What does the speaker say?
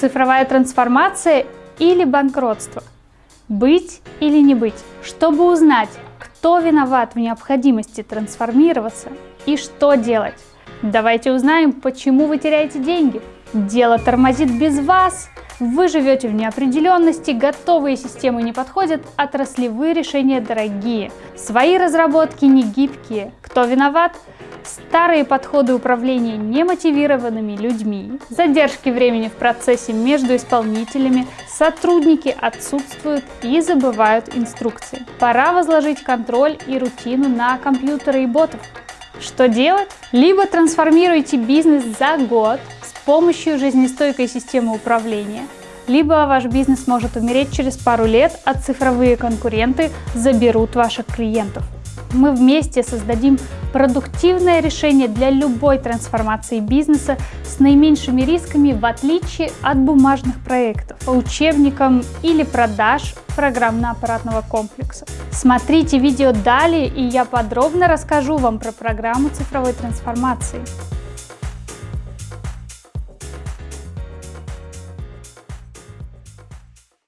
Цифровая трансформация или банкротство? Быть или не быть? Чтобы узнать, кто виноват в необходимости трансформироваться и что делать, давайте узнаем, почему вы теряете деньги. Дело тормозит без вас. Вы живете в неопределенности, готовые системы не подходят, отраслевые решения дорогие. Свои разработки не гибкие. Кто виноват? Старые подходы управления немотивированными людьми, задержки времени в процессе между исполнителями, сотрудники отсутствуют и забывают инструкции. Пора возложить контроль и рутину на компьютеры и ботов. Что делать? Либо трансформируйте бизнес за год с помощью жизнестойкой системы управления, либо ваш бизнес может умереть через пару лет, а цифровые конкуренты заберут ваших клиентов мы вместе создадим продуктивное решение для любой трансформации бизнеса с наименьшими рисками в отличие от бумажных проектов по учебникам или продаж программно-аппаратного комплекса. Смотрите видео далее и я подробно расскажу вам про программу цифровой трансформации.